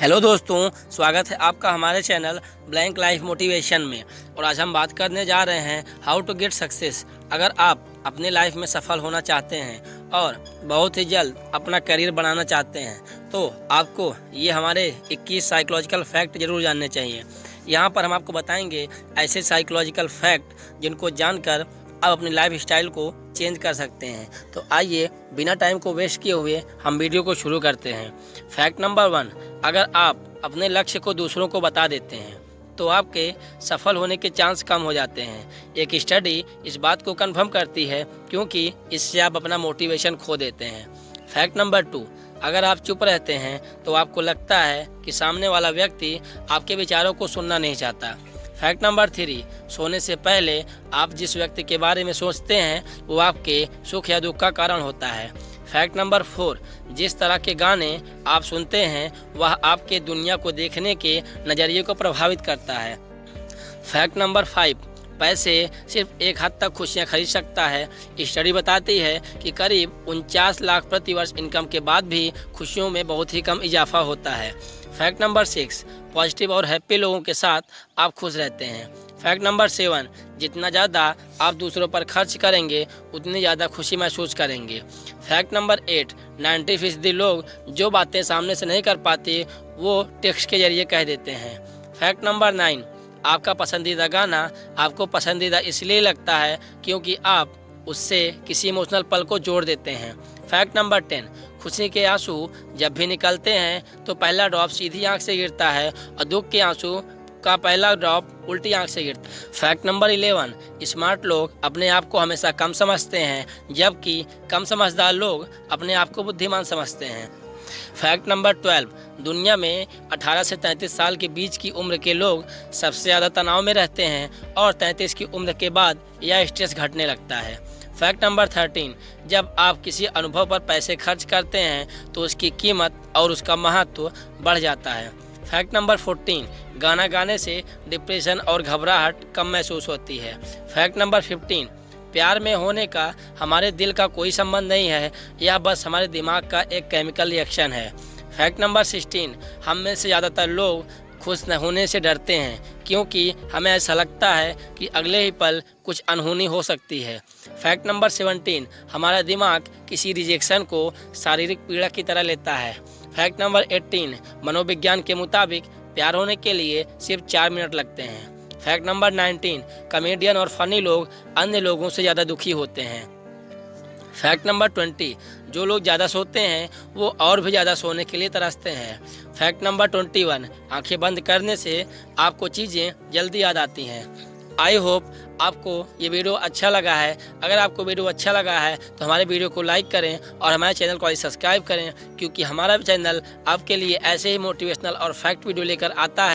Hello दोस्तों, स्वागत है आपका हमारे चैनल ब्लैंक लाइफ मोटिवेशन में। और आज हम बात करने जा रहे हैं हाउ टू गेट सक्सेस अगर आप अपने लाइफ में सफल होना चाहते हैं और बहुत ही जल्द अपना करियर बनाना चाहते हैं तो आपको ये हमारे 21 साइकोलॉजिकल फैक्ट ज़रूर जानने चाहिए। यहाँ पर हम आपको बताएँगे ऐसे साइकोलॉजिकल फैक्ट जिनको जानकर आप अपनी लाइफ स्टाइल को चेंज कर सकते हैं। तो आइए, बिना टाइम को वेस्ट किए हुए हम वीडियो को शुरू करते हैं। फैक्ट नंबर वन अगर आप अपने लक्ष्य को दूसरों को बता देते हैं तो आपके सफल होने के चांस कम हो जाते हैं। एक स्टडी इस बात को कंफर्म करती है, क्योंकि इससे आप अपना मोटिवेशन खो देते हैं। फैक्ट नंबर टू अगर आप चुप रहते हैं तो आपको लगता है कि सामने वाला व्यक्ति आपके विचारों को सुनना नहीं चाहता। फैक्ट नंबर थ्री सोने से पहले आप जिस व्यक्ति के बारे में सोचते हैं, वो आपके सुख या दुख का कारण होता है। फैक्ट नंबर फोर जिस तरह के गाने आप सुनते हैं, वह आपके दुनिया को देखने के नज़रिए को प्रभावित करता है। फैक्ट नंबर फाइव पैसे सिर्फ़ एक हद तक खुशियाँ खरीद सकता है। स्टडी बताती है कि करीब उनचास लाख प्रतिवर्ष इनकम के बाद भी खुशियों में बहुत ही कम इजाफा होता है। फैक्ट नंबर सिक्स पॉजिटिव और हैप्पी लोगों के साथ आप खुश रहते हैं। फैक्ट नंबर सेवन, जितना ज़्यादा आप दूसरों पर खर्च करेंगे, उतनी ज़्यादा खुशी महसूस करेंगे। फैक्ट नंबर एट, नाइन्टी फ़ीसदी लोग जो बातें सामने से नहीं कर पाते, वो टेक्स्ट के ज़रिए कह देते हैं। फैक्ट नंबर नाइन, आपका पसंदीदा गाना आपको पसंदीदा इसलिए लगता है क्योंकि आप उससे किसी इमोशनल पल को जोड़ देते हैं। फैक्ट नंबर टेन, खुशी के आँसू जब भी निकलते हैं तो पहला ड्रॉप सीधी आँख से गिरता है और दुख के आँसू का पहला ड्रॉप उल्टी आँख से गिरता है। फैक्ट नंबर इलेवन, स्मार्ट लोग अपने आप को हमेशा कम समझते हैं, जबकि कम समझदार लोग अपने आप को बुद्धिमान समझते हैं। फैक्ट नंबर ट्वेल्व, दुनिया में 18 से 33 साल के बीच की उम्र के लोग सबसे ज़्यादा तनाव में रहते हैं और 33 की उम्र के बाद यह स्ट्रेस घटने लगता है। फैक्ट नंबर थर्टीन, जब आप किसी अनुभव पर पैसे खर्च करते हैं तो उसकी कीमत और उसका महत्व बढ़ जाता है। फैक्ट नंबर फोर्टीन, गाना गाने से डिप्रेशन और घबराहट कम महसूस होती है। फैक्ट नंबर फिफ्टीन, प्यार में होने का हमारे दिल का कोई संबंध नहीं है यह बस हमारे दिमाग का एक केमिकल रिएक्शन है। फैक्ट नंबर सिक्सटीन, हम में से ज़्यादातर लोग खुश न होने से डरते हैं, क्योंकि हमें ऐसा लगता है कि अगले ही पल कुछ अनहोनी हो सकती है। फैक्ट नंबर सेवनटीन, हमारा दिमाग किसी रिजेक्शन को शारीरिक पीड़ा की तरह लेता है। फैक्ट नंबर एट्टीन मनोविज्ञान के मुताबिक प्यार होने के लिए सिर्फ़ चार मिनट लगते हैं। फैक्ट नंबर नाइनटीन, कमेडियन और फनी लोग अन्य लोगों से ज़्यादा दुखी होते हैं। फैक्ट नंबर ट्वेंटी, जो लोग ज़्यादा सोते हैं, वो और भी ज़्यादा सोने के लिए तरसते हैं। फैक्ट नंबर ट्वेंटी वन, आँखें बंद करने से आपको चीज़ें जल्दी याद आती हैं। आई होप आपको ये वीडियो अच्छा लगा है। अगर आपको वीडियो अच्छा लगा है तो हमारे वीडियो को लाइक करें और हमारे चैनल को सब्सक्राइब करें, क्योंकि हमारा चैनल आपके लिए ऐसे ही मोटिवेशनल और फैक्ट वीडियो लेकर आता है।